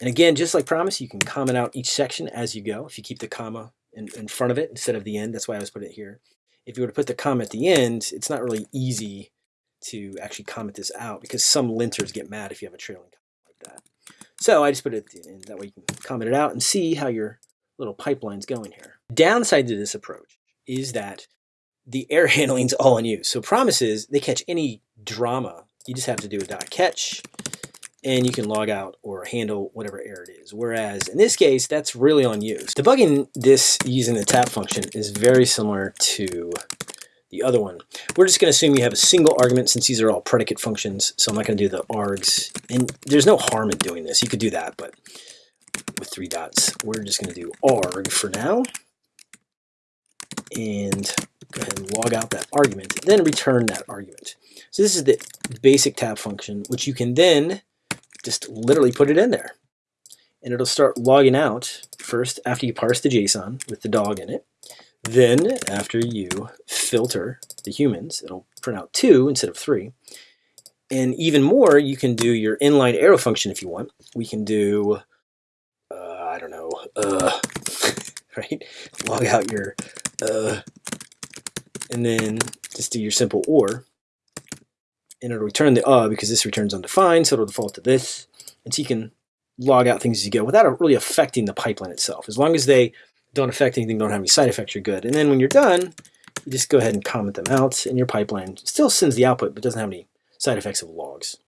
And again, just like promise, you can comment out each section as you go. If you keep the comma in, in front of it instead of the end, that's why I was putting it here. If you were to put the comma at the end, it's not really easy to actually comment this out because some linters get mad if you have a trailing comma like that. So I just put it end. That way you can comment it out and see how your little pipeline's going here. Downside to this approach is that the error handling's all on you. So promises, they catch any drama. You just have to do a dot catch and you can log out or handle whatever error it is. Whereas in this case, that's really on you. Debugging this using the tap function is very similar to the other one. We're just going to assume you have a single argument since these are all predicate functions. So I'm not going to do the args. And there's no harm in doing this. You could do that, but with three dots, we're just going to do arg for now. And go ahead and log out that argument, then return that argument. So this is the basic tap function, which you can then just literally put it in there. And it'll start logging out first after you parse the JSON with the dog in it. Then after you filter the humans, it'll print out two instead of three. And even more, you can do your inline arrow function if you want. We can do, uh, I don't know, uh, right? Log out your, uh, and then just do your simple or and it'll return the uh because this returns undefined, so it'll default to this. And so you can log out things as you go without really affecting the pipeline itself. As long as they don't affect anything, don't have any side effects, you're good. And then when you're done, you just go ahead and comment them out, and your pipeline still sends the output, but doesn't have any side effects of logs.